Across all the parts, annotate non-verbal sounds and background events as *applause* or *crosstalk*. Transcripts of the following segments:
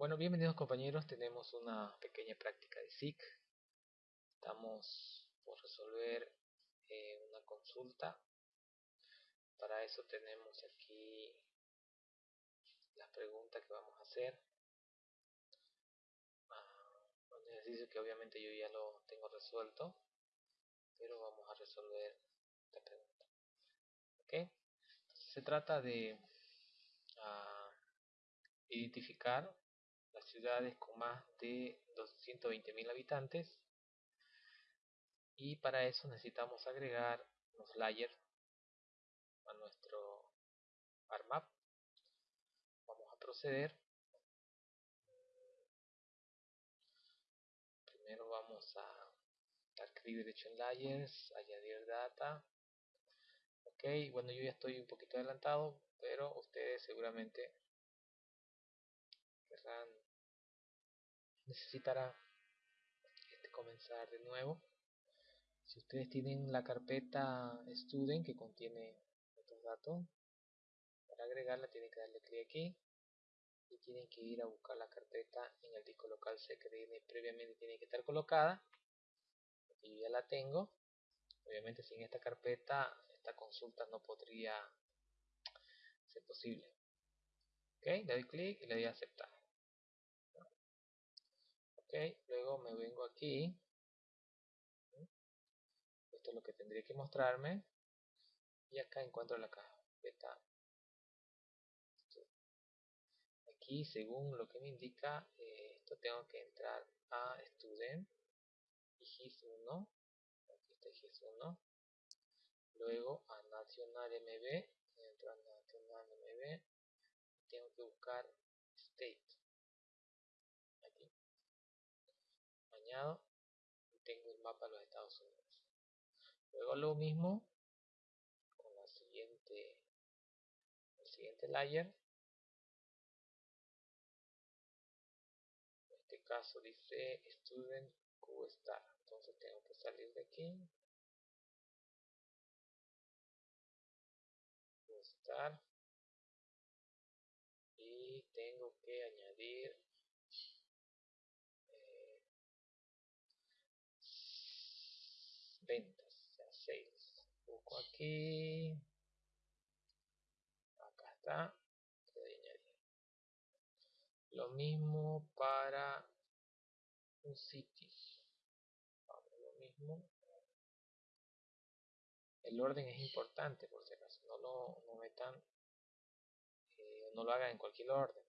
Bueno, bienvenidos compañeros, tenemos una pequeña práctica de SIC. Estamos por resolver eh, una consulta. Para eso tenemos aquí las preguntas que vamos a hacer. Ah, un ejercicio que obviamente yo ya lo tengo resuelto, pero vamos a resolver esta pregunta. ¿Ok? Se trata de uh, identificar ciudades con más de 220.000 habitantes. Y para eso necesitamos agregar los layers a nuestro ARMAP. Vamos a proceder. Primero vamos a dar clic derecho en layers añadir data. Ok bueno yo ya estoy un poquito adelantado pero ustedes seguramente querrán necesitará este, comenzar de nuevo. Si ustedes tienen la carpeta student que contiene estos datos para agregarla tienen que darle clic aquí y tienen que ir a buscar la carpeta en el disco local C que previamente tiene que estar colocada. Y ya la tengo. Obviamente sin esta carpeta esta consulta no podría ser posible. Ok, le doy clic y le doy a aceptar ok luego me vengo aquí. Esto es lo que tendría que mostrarme. Y acá encuentro la carpeta aquí según lo que me indica eh, esto tengo que entrar a student. Y gis1 aquí está gis1 luego a nacional mb entro a nacional mb tengo que buscar state y tengo el mapa de los Estados Unidos. Luego lo mismo con la siguiente, el siguiente layer. En este caso dice Student QStar. Entonces tengo que salir de aquí. QStar. Y tengo que añadir ventas, o sea, sales. Aquí. Acá está. Lo mismo para un sitio. Lo mismo. El orden es importante por si acaso. No lo no metan. Eh, no lo hagan en cualquier orden.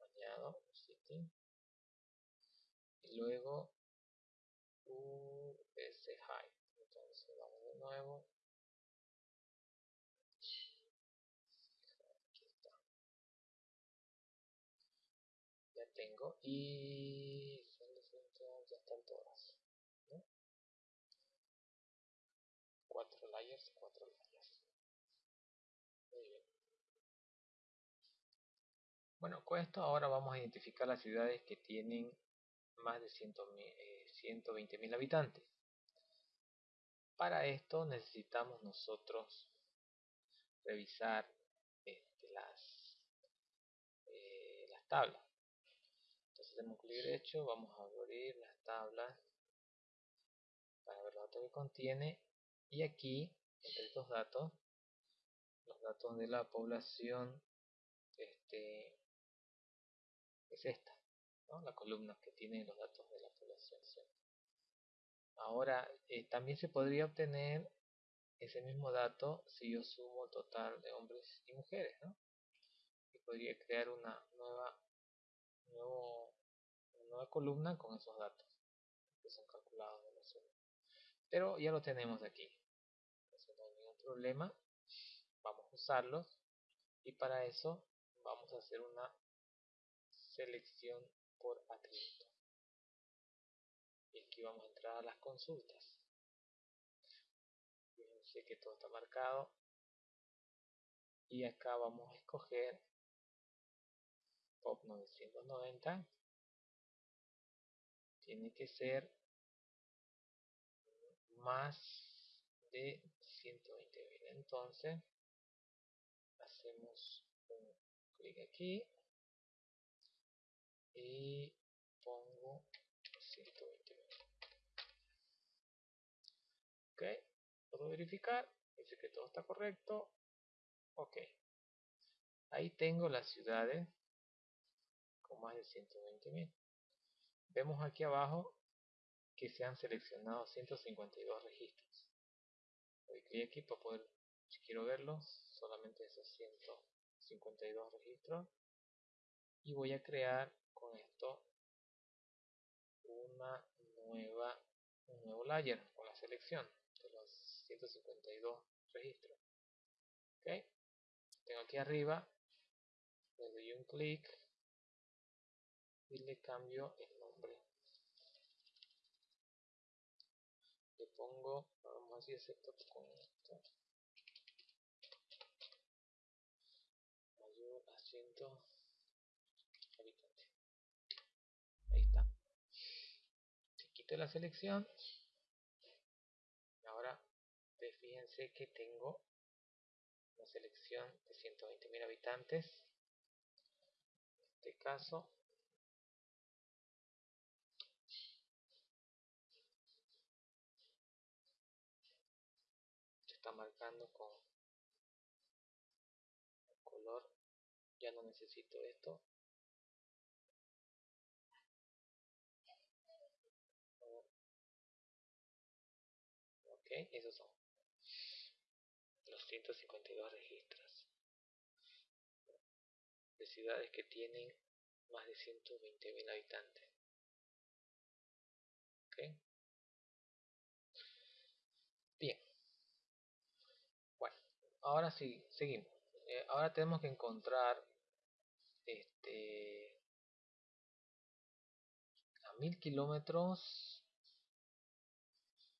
Añado city. Y luego ese high entonces vamos de nuevo. Aquí está ya tengo. Y ya están todas cuatro layers cuatro layers. Muy bien. Bueno con esto ahora vamos a identificar las ciudades que tienen más de 120.000 eh, habitantes. Para esto necesitamos nosotros revisar este, las, eh, las tablas. Entonces hacemos clic derecho, vamos a abrir las tablas para ver los datos que contiene y aquí entre estos datos los datos de la población este, es esta la columna que tiene los datos de la población. Ahora, eh, también se podría obtener ese mismo dato si yo sumo el total de hombres y mujeres. ¿no? Y podría crear una nueva, nuevo, nueva columna con esos datos que son calculados de la suma. Pero ya lo tenemos aquí. No hay ningún problema. Vamos a usarlos. Y para eso vamos a hacer una selección por atributo. Aquí vamos a entrar a las consultas. Fíjense que todo está marcado. Y acá vamos a escoger POP 990. Tiene que ser más de 120.000. Entonces, hacemos un clic aquí y pongo 120 ok puedo verificar dice que todo está correcto ok. Ahí tengo las ciudades con más de 120.000 vemos aquí abajo que se han seleccionado 152 registros. Doy clic aquí para poder si quiero verlos solamente esos 152 registros. Y voy a crear con esto una nueva un nuevo layer con la selección 152 registros ok. Tengo aquí arriba le doy un clic y le cambio el nombre. Le pongo vamos a decir setup con esto mayor a 100 habitantes ahí está. Si quito la selección fíjense que tengo una selección de 120.000 habitantes. En este caso está marcando con el color. Ya no necesito esto. Ok esos son 152 registros de ciudades que tienen más de 120.000 habitantes. Bien. Ahora sí, seguimos. Eh, ahora tenemos que encontrar este a mil kilómetros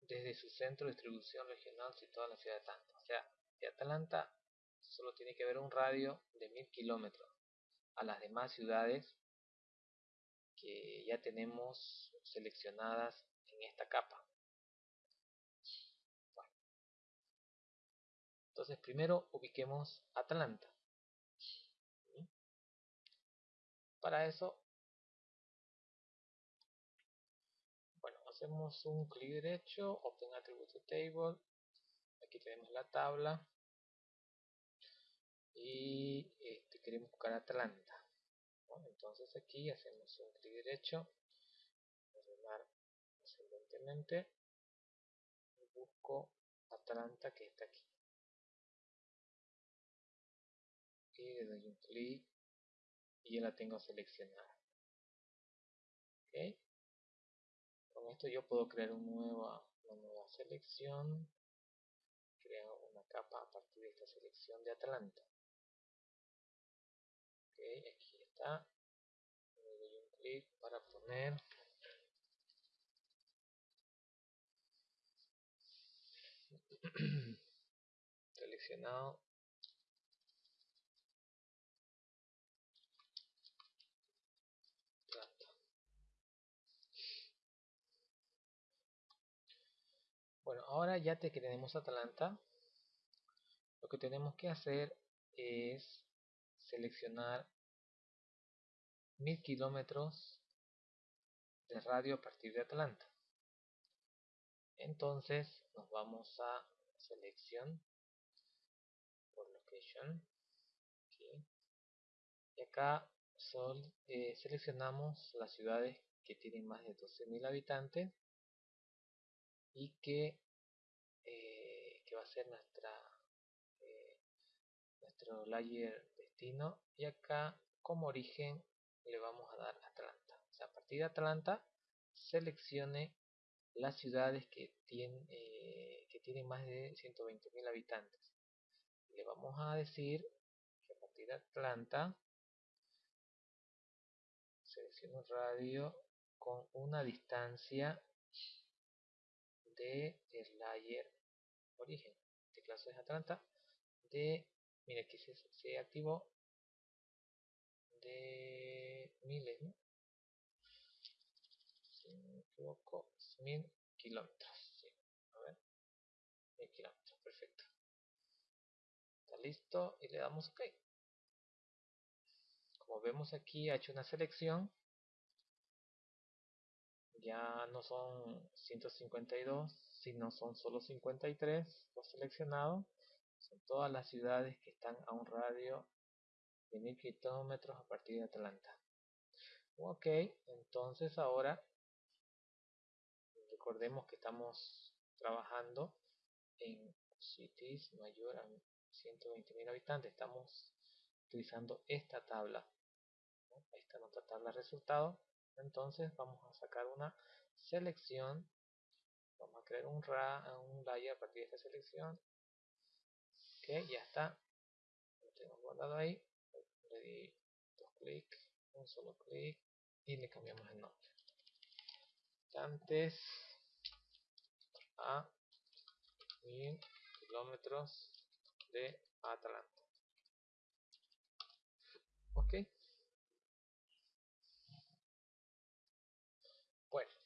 desde su centro de distribución regional situado en la ciudad de sea, de Atlanta solo tiene que haber un radio de mil kilómetros a las demás ciudades que ya tenemos seleccionadas en esta capa. Entonces primero ubiquemos Atlanta. Para eso, bueno, hacemos un clic derecho, Open Attribute Table. Aquí tenemos la tabla. Y este, queremos buscar Atlanta. entonces aquí hacemos un clic derecho, ordenar ascendentemente y busco Atlanta que está aquí. le doy un clic y ya la tengo seleccionada con esto yo puedo crear una nueva, una nueva selección crear una capa a partir de esta selección de Atlanta. Aquí está. Le doy un clic para poner. *clears throat* Seleccionado Bueno, ahora ya que tenemos Atlanta, lo que tenemos que hacer es seleccionar mil kilómetros de radio a partir de Atlanta. Entonces nos vamos a selección por location y acá eh, seleccionamos las ciudades que tienen más de 12.000 habitantes y que, eh, que va a ser nuestra eh, nuestro layer destino. Y acá como origen le vamos a dar Atlanta. O sea, a partir de Atlanta seleccione las ciudades que tienen eh, que tienen más de 120.000 habitantes. Le vamos a decir que a partir de Atlanta seleccione un radio con una distancia de el layer origen de clase es Atlanta de mira aquí se, activó de miles ¿no? si me equivoco mil kilómetros a ver mil kilómetros perfecto. Está listo y le damos ok como vemos aquí ha hecho una selección ya no son 152, sino son solo 53 los seleccionados. Son todas las ciudades que están a un radio de 1000 kilómetros a partir de Atlanta. Ok, entonces ahora recordemos que estamos trabajando en cities mayor a 120.000 habitantes. Estamos utilizando esta tabla. Ahí está nuestra tabla de resultados. Entonces vamos a sacar una selección. Vamos a crear un, ra, un layer a partir de esta selección. Ok, ya está. Lo tengo guardado ahí. Le di dos clics, un solo clic y le cambiamos el nombre. Antes a mil kilómetros de Atlanta. Ok.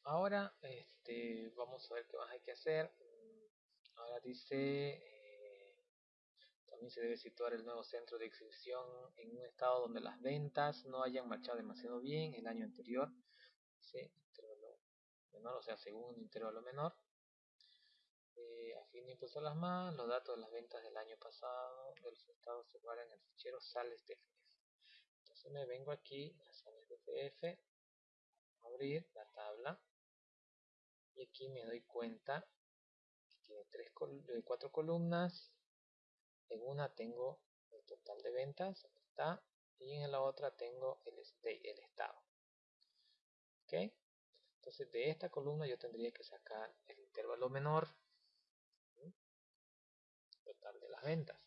Ahora este, vamos a ver qué más hay que hacer. Ahora dice, eh, también se debe situar el nuevo centro de exhibición en un estado donde las ventas no hayan marchado demasiado bien el año anterior. Dice intervalo menor, o sea, según intervalo menor. Eh, a fin de impulsar más, los datos de las ventas del año pasado de los estados se guardan en el fichero sales de Entonces me vengo aquí a sales de abrir la tabla y aquí me doy cuenta que tiene tres col cuatro columnas. En una tengo el total de ventas, y en la otra tengo el, el estado. ¿Ok? Entonces de esta columna yo tendría que sacar el intervalo menor total de las ventas.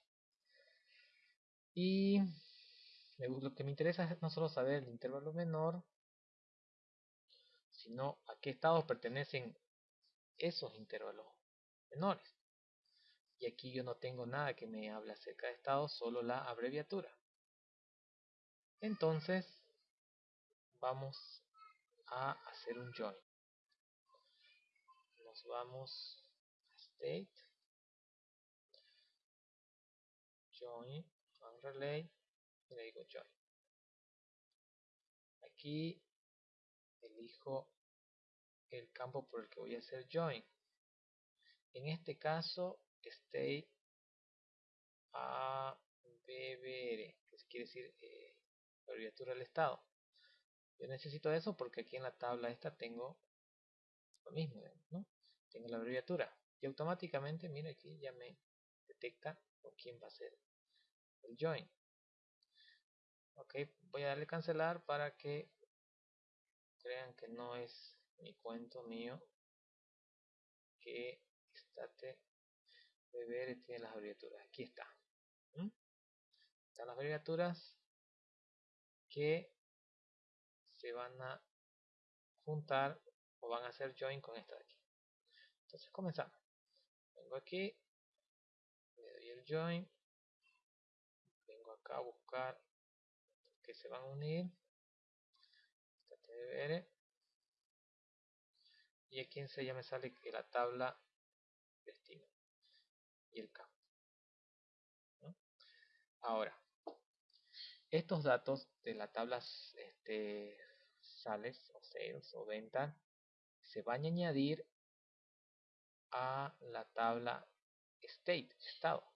Y lo que me interesa es no solo saber el intervalo menor, sino a qué estados pertenecen esos intervalos menores. Y aquí yo no tengo nada que me hable acerca de estados, solo la abreviatura. Entonces, vamos a hacer un join. Nos vamos a state join and y le digo join aquí elijo el campo por el que voy a hacer join. En este caso state a bbr que quiere decir eh, abreviatura del estado. Yo necesito eso porque aquí en la tabla esta tengo lo mismo ¿no? tengo la abreviatura. Y automáticamente mira aquí ya me detecta con quién va a ser el join. Ok voy a darle cancelar para que crean que no es mi cuento mío que estate beber tiene las abreviaturas. Aquí está están las abreviaturas que se van a juntar o van a hacer join con esta de aquí. Entonces comenzamos. Vengo aquí le doy el join a buscar que se van a unir y aquí en ya me sale que la tabla destino y el campo ahora estos datos de la tabla este, sales o sales o venta se van a añadir a la tabla state estado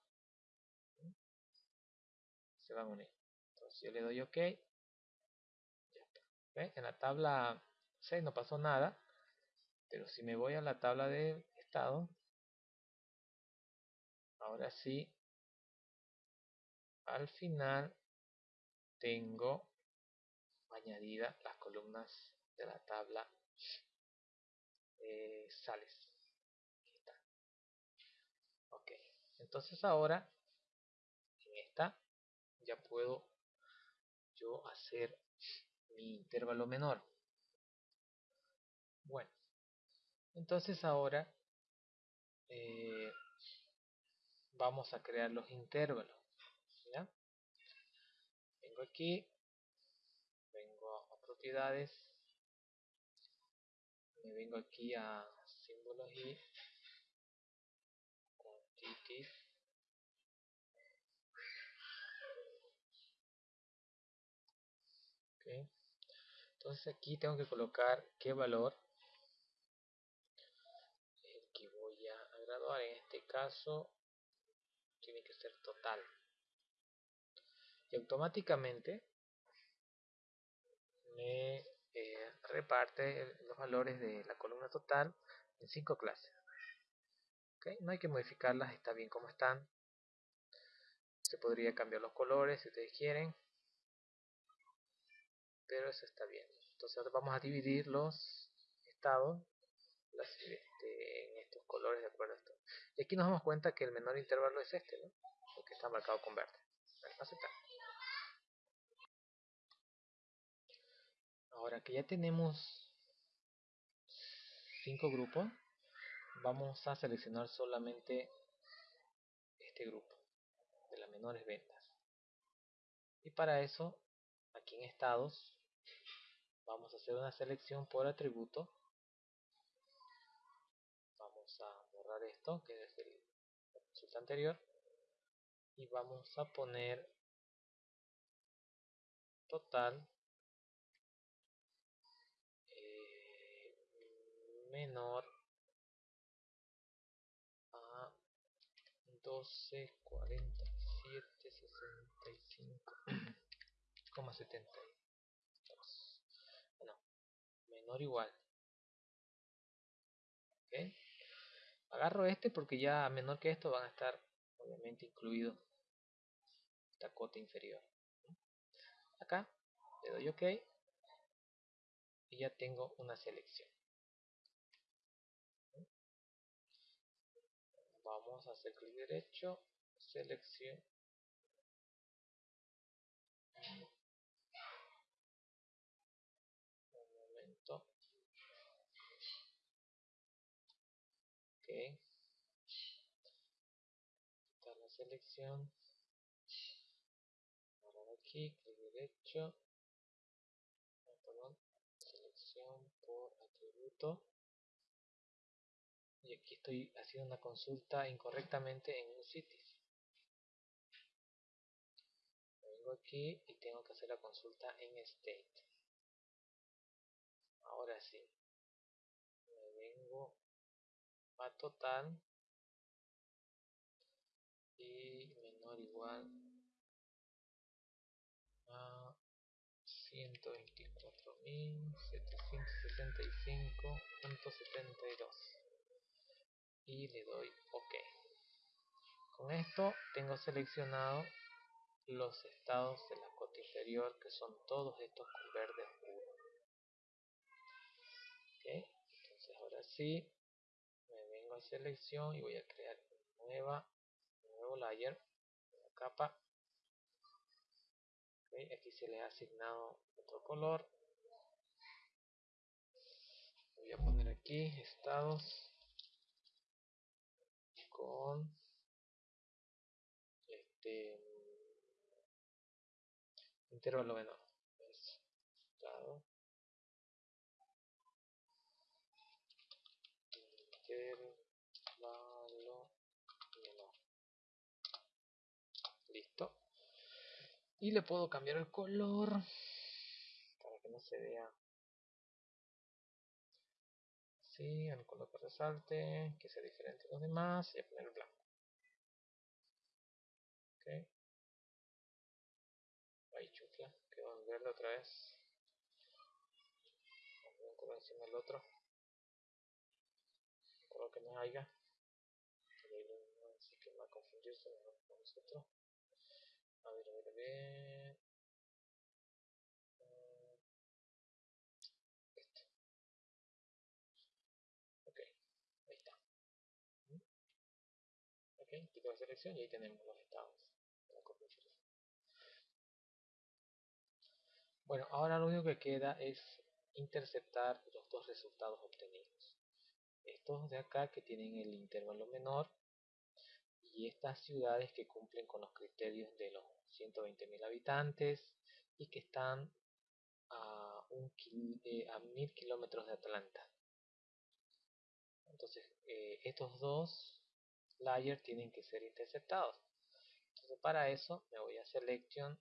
se van a unir. Entonces yo le doy OK. Está. En la tabla 6 no pasó nada. Pero si me voy a la tabla de estado, ahora sí, al final tengo añadida las columnas de la tabla eh, sales. Ok, entonces ahora en esta ya puedo yo hacer intervalo menor. Bueno, entonces ahora eh, vamos a crear los intervalos. Vengo aquí, vengo a propiedades, me vengo aquí a símbolos y entonces aquí tengo que colocar qué valor el que voy a graduar en este caso tiene que ser total. Y automáticamente me eh, reparte los valores de la columna total en cinco clases. ¿Okay? no hay que modificarlas, está bien como están. Se podría cambiar los colores si ustedes quieren. Pero eso está bien. Entonces vamos a dividir los estados este, en estos colores de acuerdo a esto. Y aquí nos damos cuenta que el menor intervalo es este, ¿no? Porque está marcado con verde. Ahora que ya tenemos cinco grupos, vamos a seleccionar solamente este grupo de las menores ventas. Y para eso, aquí en estados, vamos a hacer una selección por atributo. Vamos a borrar esto, que es el consulta anterior. Y vamos a poner total eh, menor a 12, 47, 65, 72. Menor igual. ¿Okay? Agarro este porque ya menor que esto van a estar obviamente incluidos esta cota inferior. Acá le doy OK y ya tengo una selección. Vamos a hacer clic derecho, selección. Un momento. Ok. Quitar la selección. Ahora aquí, clic derecho. Perdón, selección por atributo. Y aquí estoy haciendo una consulta incorrectamente en un sitio. Vengo aquí y tengo que hacer la consulta en state. Ahora sí. Me vengo a total y menor igual a 124.765.72 y le doy OK. Con esto tengo seleccionado los estados de la cota inferior que son todos estos con verde oscuro. Entonces ahora sí me vengo a selección y voy a crear nueva, nuevo layer, capa. Aquí se le ha asignado otro color. Voy a poner aquí estados con este intervalo menor estado intervalo menor listo y le puedo cambiar el color para que no se vea el color que resalte, que sea diferente a los demás y a poner el blanco. Ok. Ahí chufla, quedó en verde otra vez. Un color encima del otro. Un color que no haya. Así que va a confundirse con nosotros. A ver, a ver, a ver. tipo de selección y ahí tenemos los estados Bueno, ahora lo único que queda es interceptar los dos resultados obtenidos. Estos de acá que tienen el intervalo menor y estas ciudades que cumplen con los criterios de los 120.000 habitantes y que están a, un, eh, a mil kilómetros de Atlanta. Entonces, eh, estos dos layer tienen que ser interceptados. Entonces para eso me voy a selection,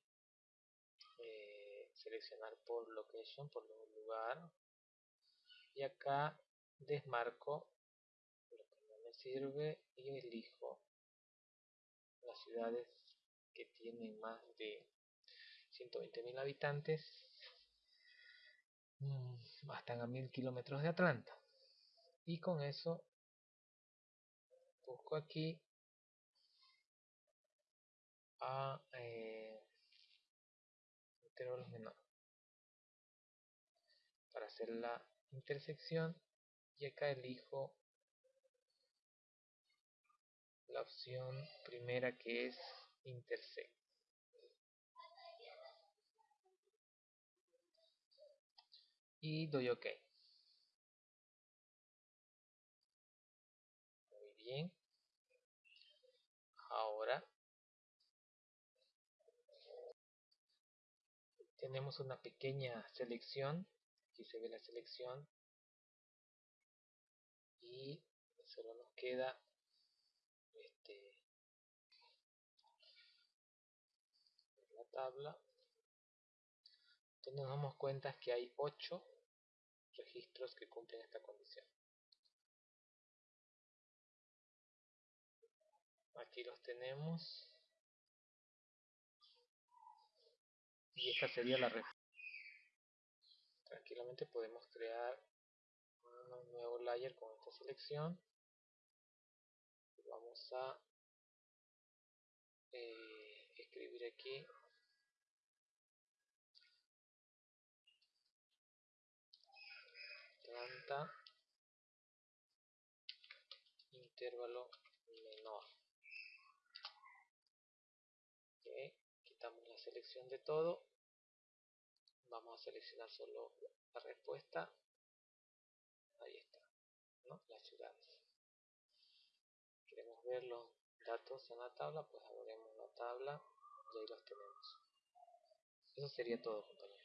eh, seleccionar por location, por lugar, y acá desmarco lo que no sirve y elijo las ciudades que tienen más de 120.000 habitantes mm, están a mil kilómetros de Atlanta. Y con eso busco aquí a eh, intervalos menores para hacer la intersección. Y acá elijo la opción primera que es intersect. Y doy ok. Muy bien. Ahora tenemos una pequeña selección. Aquí se ve la selección. Y solo nos queda este la tabla entonces nos damos cuenta que hay 8 registros que cumplen esta condición. Aquí los tenemos. Y esta sería la respuesta tranquilamente podemos crear un nuevo layer con esta selección. Vamos a eh, escribir aquí intervalo menor. Quitamos la selección de todo. Vamos a seleccionar solo la respuesta. Ahí está ¿no? las ciudades. Queremos ver los datos en la tabla pues abriremos la tabla y ahí los tenemos. Eso sería todo compañeros